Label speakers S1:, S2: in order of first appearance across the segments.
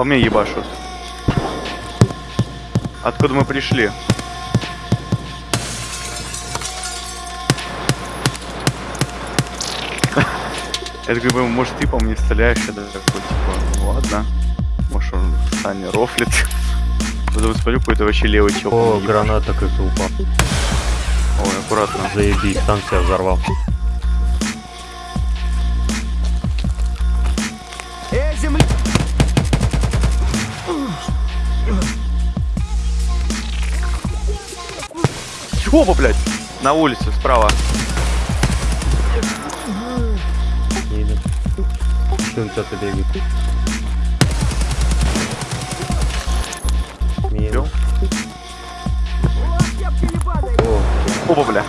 S1: По мне ебашут. Откуда мы пришли? Я такой, думаю, может ты по мне стреляешь, я такой, типа, ну ладно. Может он Саня рофлит. Потом смотрю, какой-то вообще левый чел.
S2: О, граната как-то упал.
S1: Ой, аккуратно.
S2: Заебись, там себя взорвал.
S1: Оба, блядь! На улице, справа.
S2: Едет. Еще кто-то бегает. Минус.
S1: Бил?
S2: О,
S1: Оба, бля.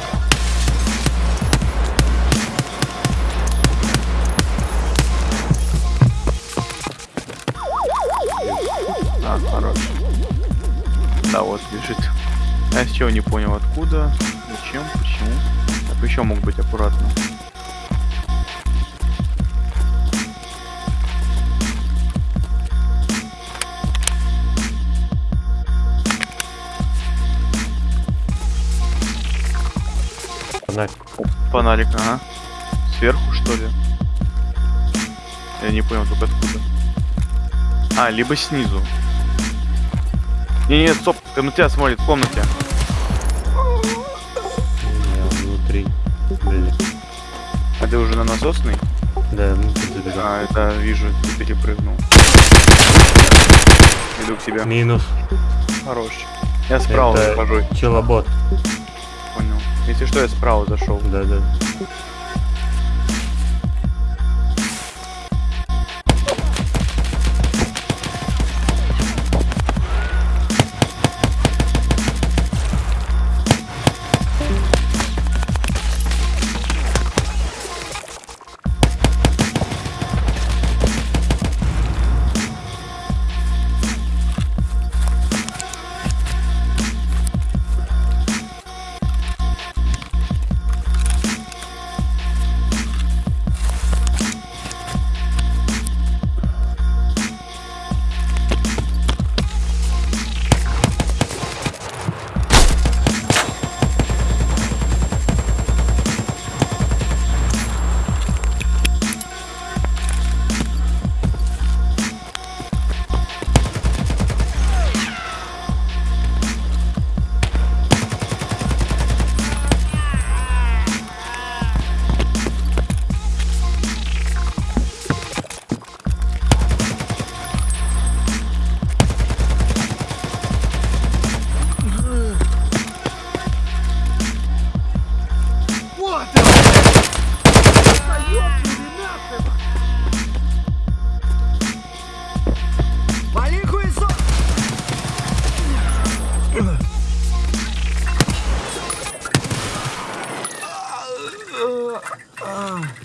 S1: А, хорош. Да, вот лежит. Я с чего не понял, откуда, зачем, почему. Так еще мог быть аккуратно.
S2: фонарь.
S1: О, фонарик, ага. Сверху, что ли? Я не понял только откуда. А, либо снизу. Не, не, стоп, ты на тебя смотрит в комнате.
S2: Я внутри. Блин.
S1: А ты уже на насосный?
S2: Да, ну забегал.
S1: А, это вижу, ты перепрыгнул. Иду к тебе.
S2: Минус.
S1: Хорош. Я справа
S2: Это
S1: захожу,
S2: Челобот.
S1: понял. Если что, я справа зашел.
S2: Да, да. Ah.